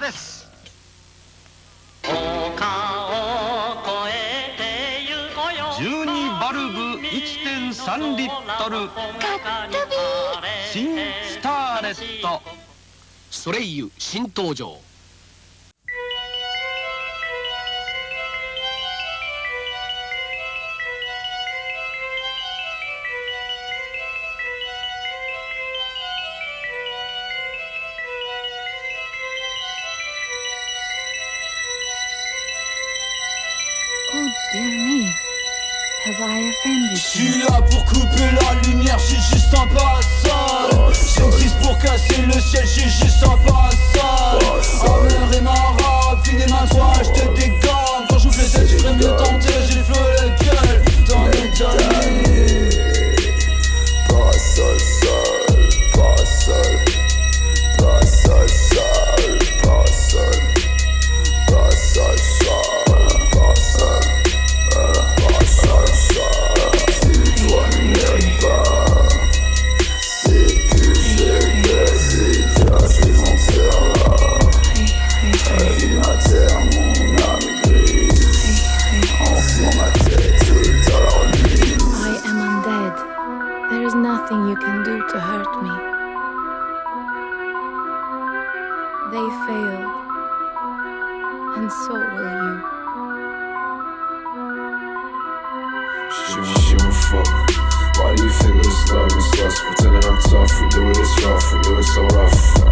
ーです。12バルブ1.3リットル。新スターレット。ソレイユ新登場 Oh dear me. Have I offended Je you? suis là pour couper la lumière, j'ai juste un passage J'existe pour casser le ciel, j'ai juste un passage can do to hurt me. They failed. And so will you. She, won't fuck. Why do you think this love is lust? Pretending I'm tough, we do it, it's rough, we do it so rough.